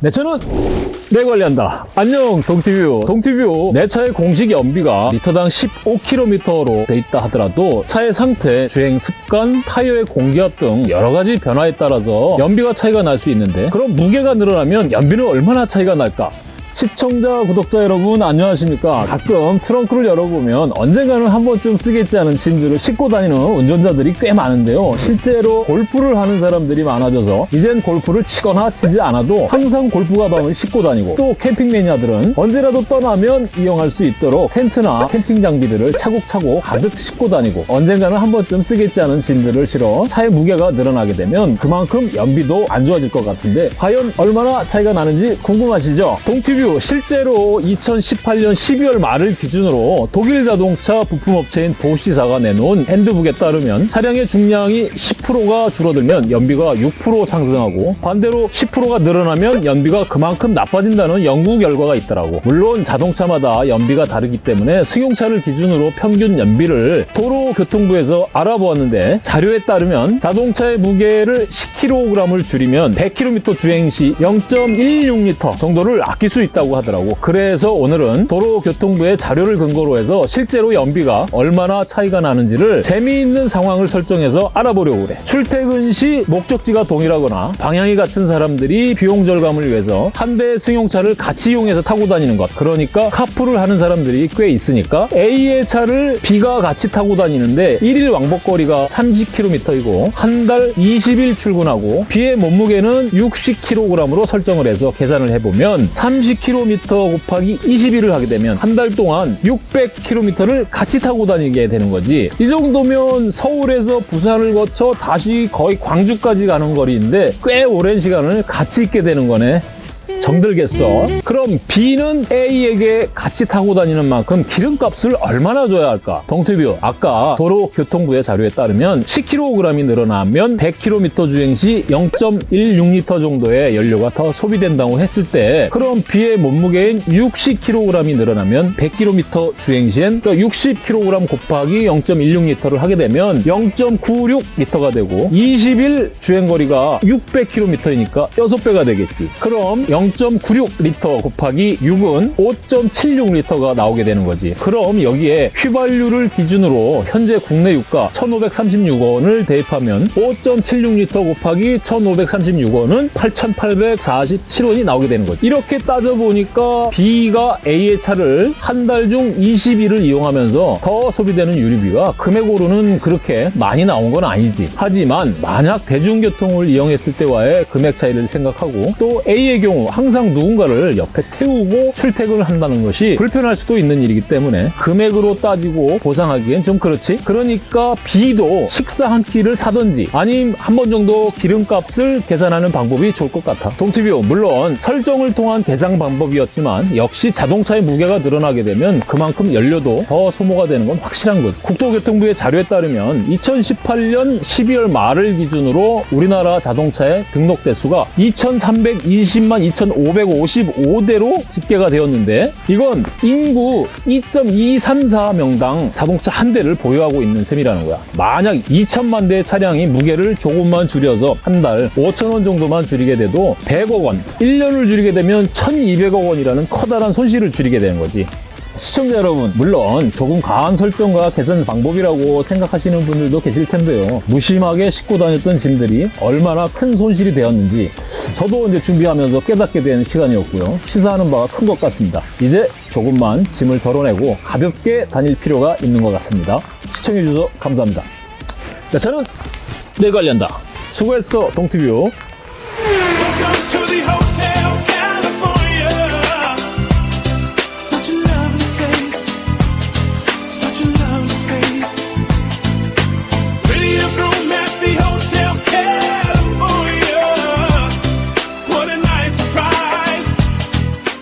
내 차는 내 관리한다. 안녕 동티뷰. 동티뷰 내 차의 공식 연비가 리터당 15km로 돼 있다 하더라도 차의 상태, 주행 습관, 타이어의 공기압 등 여러 가지 변화에 따라서 연비가 차이가 날 수 있는데 그럼 무게가 늘어나면 연비는 얼마나 차이가 날까? 시청자, 구독자 여러분 안녕하십니까 가끔 트렁크를 열어보면 언젠가는 한 번쯤 쓰겠지 않은 짐들을 싣고 다니는 운전자들이 꽤 많은데요 실제로 골프를 하는 사람들이 많아져서 이젠 골프를 치거나 치지 않아도 항상 골프 가방을 싣고 다니고 또 캠핑 매니아들은 언제라도 떠나면 이용할 수 있도록 텐트나 캠핑 장비들을 차곡차곡 가득 싣고 다니고 언젠가는 한 번쯤 쓰겠지 않은 짐들을 실어 차의 무게가 늘어나게 되면 그만큼 연비도 안 좋아질 것 같은데 과연 얼마나 차이가 나는지 궁금하시죠? 동티뷰 실제로 2018년 12월 말을 기준으로 독일 자동차 부품업체인 보시사가 내놓은 핸드북에 따르면 차량의 중량이 10%가 줄어들면 연비가 6% 상승하고 반대로 10%가 늘어나면 연비가 그만큼 나빠진다는 연구 결과가 있더라고. 물론 자동차마다 연비가 다르기 때문에 승용차를 기준으로 평균 연비를 도로교통부에서 알아보았는데 자료에 따르면 자동차의 무게를 10kg을 줄이면 100km 주행 시 0.16L 정도를 아낄 수 있다 고 하더라고. 그래서 오늘은 도로교통부의 자료를 근거로 해서 실제로 연비가 얼마나 차이가 나는지를 재미있는 상황을 설정해서 알아보려고 그래. 출퇴근 시 목적지가 동일하거나 방향이 같은 사람들이 비용 절감을 위해서 한 대의 승용차를 같이 이용해서 타고 다니는 것. 그러니까 카풀을 하는 사람들이 꽤 있으니까 A의 차를 B가 같이 타고 다니는데 1일 왕복거리가 30km이고 한 달 20일 출근하고 B의 몸무게는 60kg으로 설정을 해서 계산을 해보면 30km 곱하기 20일을 하게 되면 한 달 동안 600km를 같이 타고 다니게 되는 거지. 이 정도면 서울에서 부산을 거쳐 다시 거의 광주까지 가는 거리인데 꽤 오랜 시간을 같이 있게 되는 거네 정들겠어. 그럼 B는 A에게 같이 타고 다니는 만큼 기름값을 얼마나 줘야 할까? 동티뷰 아까 도로교통부의 자료에 따르면 10kg이 늘어나면 100km 주행 시 0.16L 정도의 연료가 더 소비된다고 했을 때 그럼 B의 몸무게인 60kg이 늘어나면 100km 주행 시엔 60kg 곱하기 0.16L를 하게 되면 0.96L가 되고 20일 주행거리가 600km이니까 6배가 되겠지. 그럼 0.96L 곱하기 6은 5.76L가 나오게 되는 거지. 그럼 여기에 휘발유를 기준으로 현재 국내 유가 1,536원을 대입하면 5.76L 곱하기 1,536원은 8,847원이 나오게 되는 거지. 이렇게 따져보니까 B가 A의 차를 한 달 중 20일을 이용하면서 더 소비되는 유류비가 금액으로는 그렇게 많이 나온 건 아니지. 하지만 만약 대중교통을 이용했을 때와의 금액 차이를 생각하고 또 A의 경우 항상 누군가를 옆에 태우고 출퇴근을 한다는 것이 불편할 수도 있는 일이기 때문에 금액으로 따지고 보상하기엔 좀 그렇지. 그러니까 B도 식사 한 끼를 사든지 아님 한 번 정도 기름값을 계산하는 방법이 좋을 것 같아. 동티뷰 물론 설정을 통한 계산 방법이었지만 역시 자동차의 무게가 늘어나게 되면 그만큼 연료도 더 소모가 되는 건 확실한 거지. 국토교통부의 자료에 따르면 2018년 12월 말을 기준으로 우리나라 자동차의 등록 대수가 2320만 2,555대로 집계가 되었는데 이건 인구 2.234명당 자동차 한 대를 보유하고 있는 셈이라는 거야. 만약 2천만 대의 차량이 무게를 조금만 줄여서 한 달 5천 원 정도만 줄이게 돼도 100억 원, 1년을 줄이게 되면 1,200억 원이라는 커다란 손실을 줄이게 되는 거지. 시청자 여러분 물론 조금 과한 설정과 개선 방법이라고 생각하시는 분들도 계실 텐데요. 무심하게 싣고 다녔던 짐들이 얼마나 큰 손실이 되었는지 저도 이제 준비하면서 깨닫게 된 시간이었고요. 시사하는 바가 큰 것 같습니다. 이제 조금만 짐을 덜어내고 가볍게 다닐 필요가 있는 것 같습니다. 시청해 주셔서 감사합니다. 자, 저는 내 관리한다. 수고했어 동티뷰